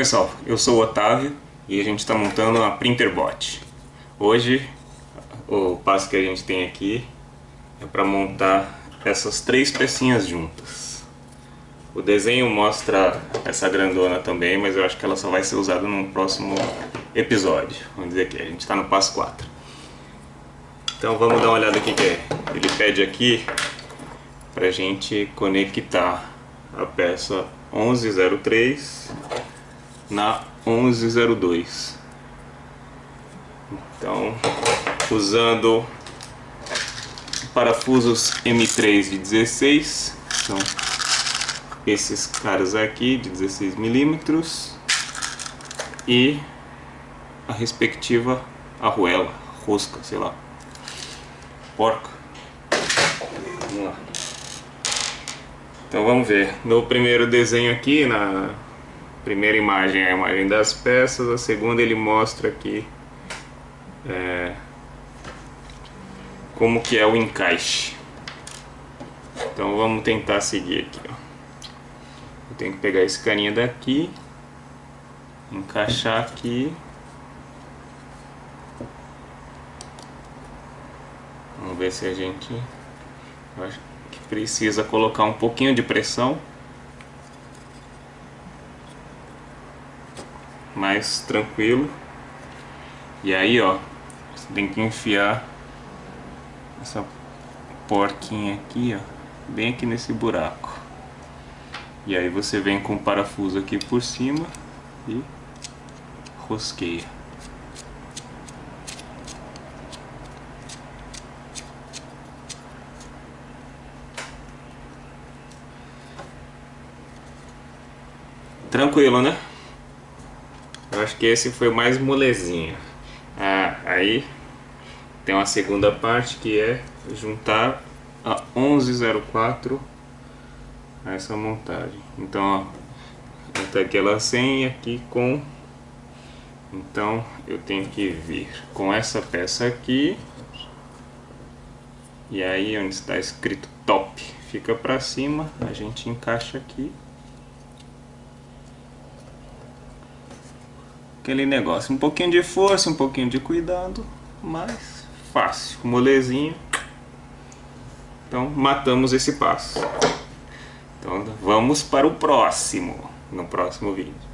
pessoal, eu sou o Otávio e a gente está montando uma Printerbot. Hoje o passo que a gente tem aqui é para montar essas três pecinhas juntas. O desenho mostra essa grandona também, mas eu acho que ela só vai ser usada num próximo episódio. Vamos dizer que a gente está no passo 4. Então vamos dar uma olhada aqui que é. Ele pede aqui para a gente conectar a peça 1103 na 1102. Então, usando parafusos M3 de 16, são esses caras aqui de 16 milímetros e a respectiva arruela, rosca, sei lá, porca. Vamos lá. Então vamos ver. No primeiro desenho aqui, na primeira imagem é a imagem das peças, a segunda ele mostra aqui é, como que é o encaixe. Então vamos tentar seguir aqui. Ó. Eu tenho que pegar esse carinha daqui, encaixar aqui. Vamos ver se a gente... precisa colocar um pouquinho de pressão. Mais tranquilo. E aí, ó, você tem que enfiar essa porquinha aqui, ó, bem aqui nesse buraco. E aí você vem com o parafuso aqui por cima e rosqueia. Tranquilo, né? Eu acho que esse foi mais molezinho. Ah, aí tem uma segunda parte que é juntar a 1104 a essa montagem. Então, ó, até aquela 100 aqui com... Então, eu tenho que vir com essa peça aqui. E aí, onde está escrito top, fica para cima, a gente encaixa aqui. Aquele negócio. Um pouquinho de força, um pouquinho de cuidado, mas fácil, molezinho. Então matamos esse passo. Então vamos para o próximo, no próximo vídeo.